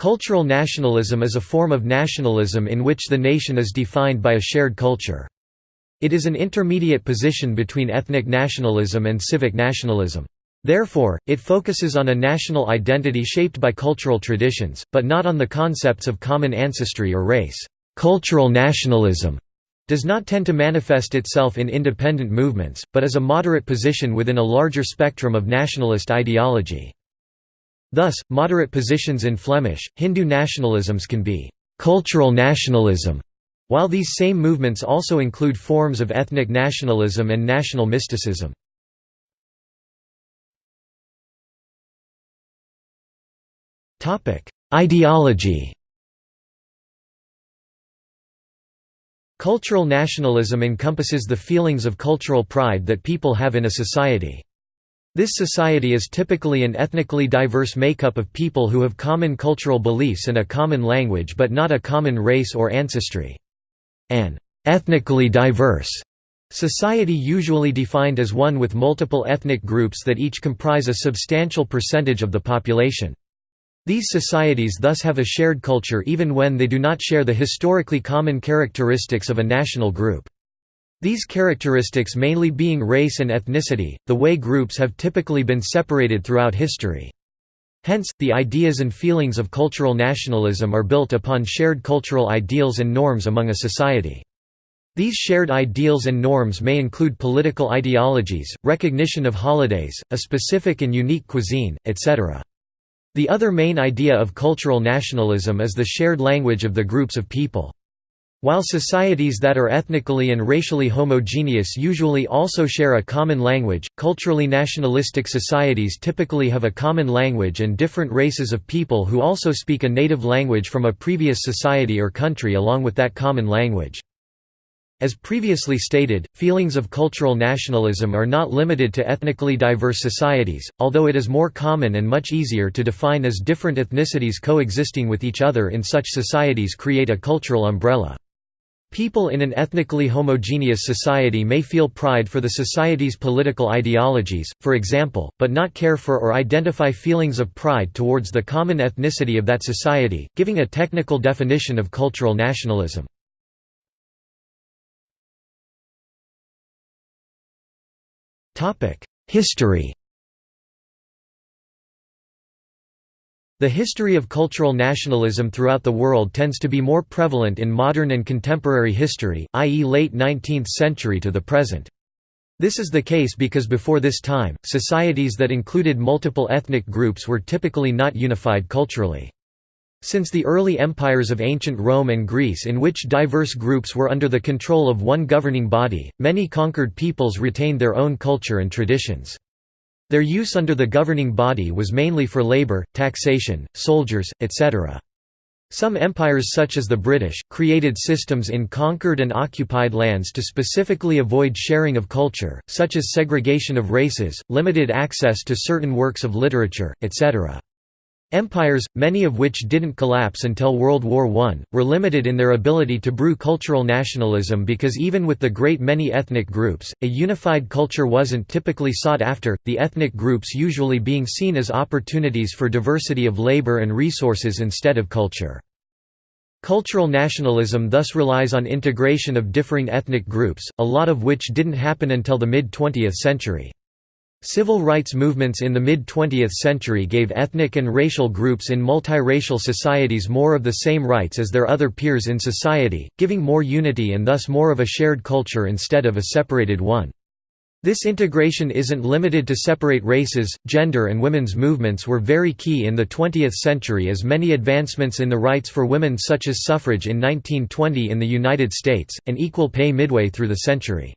Cultural nationalism is a form of nationalism in which the nation is defined by a shared culture. It is an intermediate position between ethnic nationalism and civic nationalism. Therefore, it focuses on a national identity shaped by cultural traditions, but not on the concepts of common ancestry or race. Cultural nationalism does not tend to manifest itself in independent movements, but is a moderate position within a larger spectrum of nationalist ideology. Thus, moderate positions in Flemish, Hindu nationalisms can be «cultural nationalism», while these same movements also include forms of ethnic nationalism and national mysticism. Ideology Cultural nationalism encompasses the feelings of cultural pride that people have in a society. This society is typically an ethnically diverse makeup of people who have common cultural beliefs and a common language but not a common race or ancestry. An ethnically diverse society usually defined as one with multiple ethnic groups that each comprise a substantial percentage of the population. These societies thus have a shared culture even when they do not share the historically common characteristics of a national group. These characteristics mainly being race and ethnicity, the way groups have typically been separated throughout history. Hence, the ideas and feelings of cultural nationalism are built upon shared cultural ideals and norms among a society. These shared ideals and norms may include political ideologies, recognition of holidays, a specific and unique cuisine, etc. The other main idea of cultural nationalism is the shared language of the groups of people. While societies that are ethnically and racially homogeneous usually also share a common language, culturally nationalistic societies typically have a common language and different races of people who also speak a native language from a previous society or country along with that common language. As previously stated, feelings of cultural nationalism are not limited to ethnically diverse societies, although it is more common and much easier to define as different ethnicities coexisting with each other in such societies create a cultural umbrella. People in an ethnically homogeneous society may feel pride for the society's political ideologies, for example, but not care for or identify feelings of pride towards the common ethnicity of that society, giving a technical definition of cultural nationalism. History The history of cultural nationalism throughout the world tends to be more prevalent in modern and contemporary history, i.e. late 19th century to the present. This is the case because before this time, societies that included multiple ethnic groups were typically not unified culturally. Since the early empires of ancient Rome and Greece in which diverse groups were under the control of one governing body, many conquered peoples retained their own culture and traditions. Their use under the governing body was mainly for labor, taxation, soldiers, etc. Some empires such as the British, created systems in conquered and occupied lands to specifically avoid sharing of culture, such as segregation of races, limited access to certain works of literature, etc. Empires, many of which didn't collapse until World War I, were limited in their ability to brew cultural nationalism because even with the great many ethnic groups, a unified culture wasn't typically sought after, the ethnic groups usually being seen as opportunities for diversity of labor and resources instead of culture. Cultural nationalism thus relies on integration of differing ethnic groups, a lot of which didn't happen until the mid-20th century. Civil rights movements in the mid-20th century gave ethnic and racial groups in multiracial societies more of the same rights as their other peers in society, giving more unity and thus more of a shared culture instead of a separated one. This integration isn't limited to separate races, gender and women's movements were very key in the 20th century as many advancements in the rights for women such as suffrage in 1920 in the United States, and equal pay midway through the century.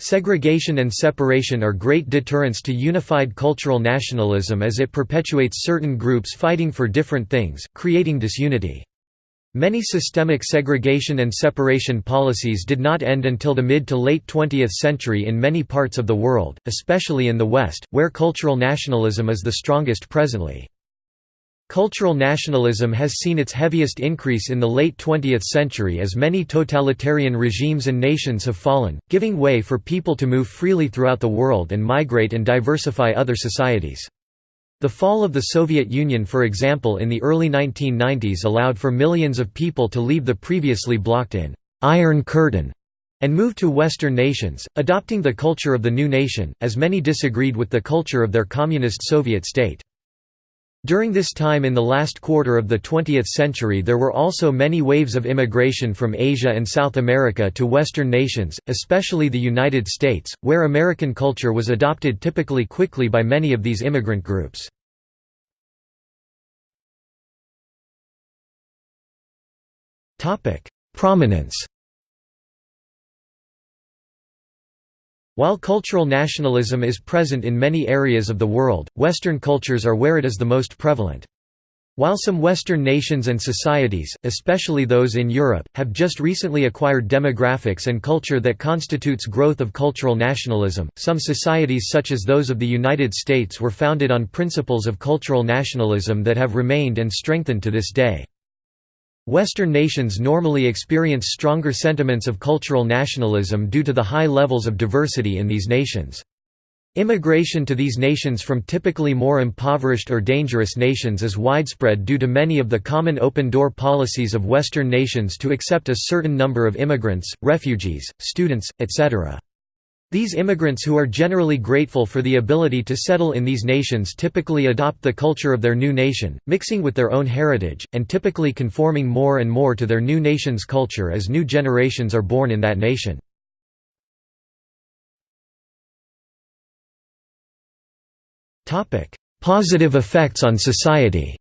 Segregation and separation are great deterrents to unified cultural nationalism as it perpetuates certain groups fighting for different things, creating disunity. Many systemic segregation and separation policies did not end until the mid to late 20th century in many parts of the world, especially in the West, where cultural nationalism is the strongest presently. Cultural nationalism has seen its heaviest increase in the late 20th century as many totalitarian regimes and nations have fallen, giving way for people to move freely throughout the world and migrate and diversify other societies. The fall of the Soviet Union for example in the early 1990s allowed for millions of people to leave the previously blocked in «Iron Curtain» and move to Western nations, adopting the culture of the new nation, as many disagreed with the culture of their communist Soviet state. During this time in the last quarter of the 20th century there were also many waves of immigration from Asia and South America to Western nations, especially the United States, where American culture was adopted typically quickly by many of these immigrant groups. Prominence While cultural nationalism is present in many areas of the world, Western cultures are where it is the most prevalent. While some Western nations and societies, especially those in Europe, have just recently acquired demographics and culture that constitutes growth of cultural nationalism, some societies such as those of the United States were founded on principles of cultural nationalism that have remained and strengthened to this day. Western nations normally experience stronger sentiments of cultural nationalism due to the high levels of diversity in these nations. Immigration to these nations from typically more impoverished or dangerous nations is widespread due to many of the common open-door policies of Western nations to accept a certain number of immigrants, refugees, students, etc. These immigrants who are generally grateful for the ability to settle in these nations typically adopt the culture of their new nation, mixing with their own heritage, and typically conforming more and more to their new nation's culture as new generations are born in that nation. Positive effects on society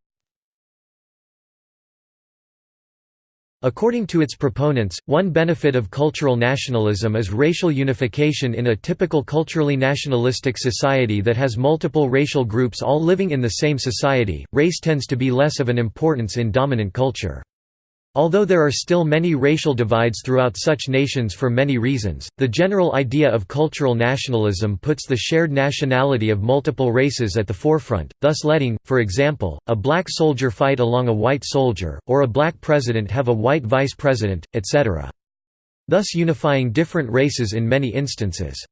According to its proponents, one benefit of cultural nationalism is racial unification in a typical culturally nationalistic society that has multiple racial groups all living in the same society. Race tends to be less of an importance in dominant culture. Although there are still many racial divides throughout such nations for many reasons, the general idea of cultural nationalism puts the shared nationality of multiple races at the forefront, thus letting, for example, a black soldier fight along a white soldier, or a black president have a white vice president, etc. Thus unifying different races in many instances.